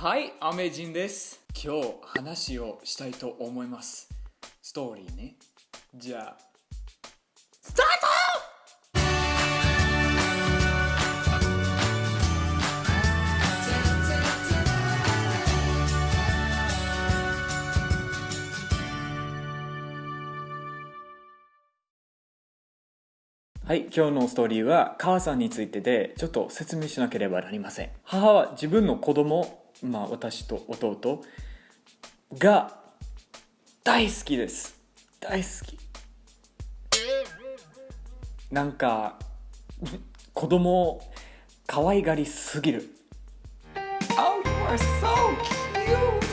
はい、アメジンです。今日話をしたいと思います。ストーリーね。じゃあ、スタートはい、今日のストーリーは母さんについてでちょっと説明しなければなりません。母は自分の子供、まあ私と弟が大好きです。大好き。なんか子供を可愛がりすぎる。Oh, you are so cute!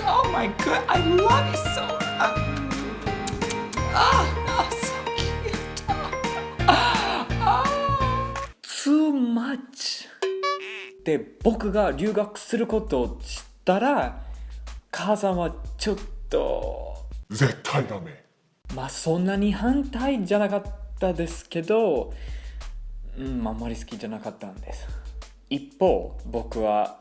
Oh my god, I love you so! Ah, で僕が留学することを知ったら母さんはちょっと絶対ダメ。まあそんなに反対じゃなかったですけどうんあんまり好きじゃなかったんです。一方僕は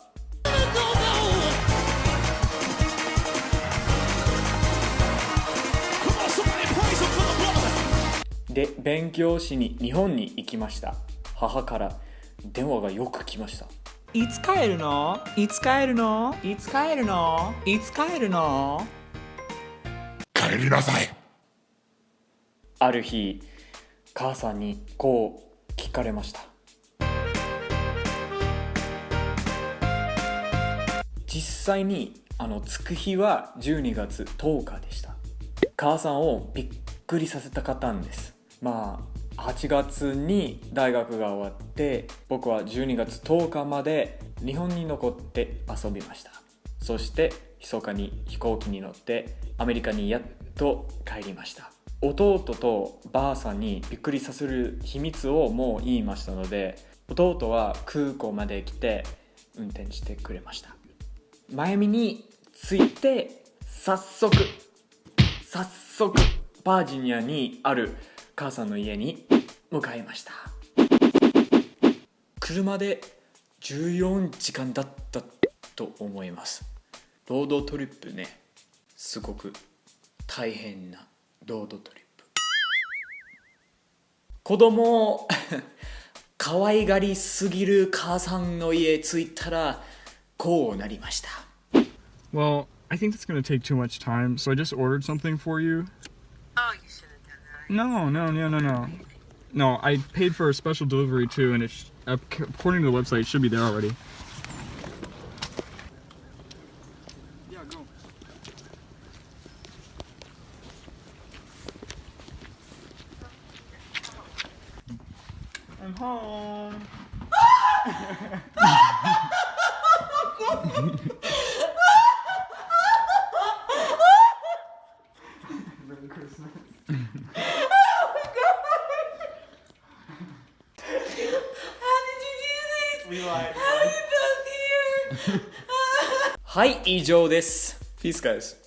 で勉強しに日本に行きました。母から電話がよく来ましたいつ帰るの？いつ帰るの？いつ帰るの？いつ帰るの？帰りなさい。ある日母さんにこう聞かれました。実際にあのつく日は12月10日でした。母さんをびっくりさせたかったんです。まあ8月に大学が終わって僕は12月10日まで日本に残って遊びました。そして密かに飛行機に乗ってアメリカにやっと帰りました。弟とばあさんにびっくりさせる秘密をもう言いましたので弟は空港まで来て運転してくれました。マイアミに着いて早速早速バージニアにある母さんの家に向かいました。車で14時間だったと思います。ロードトリップねすごく大変なロードトリップ。子供を 可愛がりすぎる母さんの家着いたらこうなりました。Well, I think that's going to take too much time, so I just ordered something for you. No, no, no, no, no. No, I paid for a special delivery too, and it's according to the website, it should be there already. Yeah, go. I'm home. Merry Christmas. How did you do this? We lied. How are you both here? はい以上です Peace guys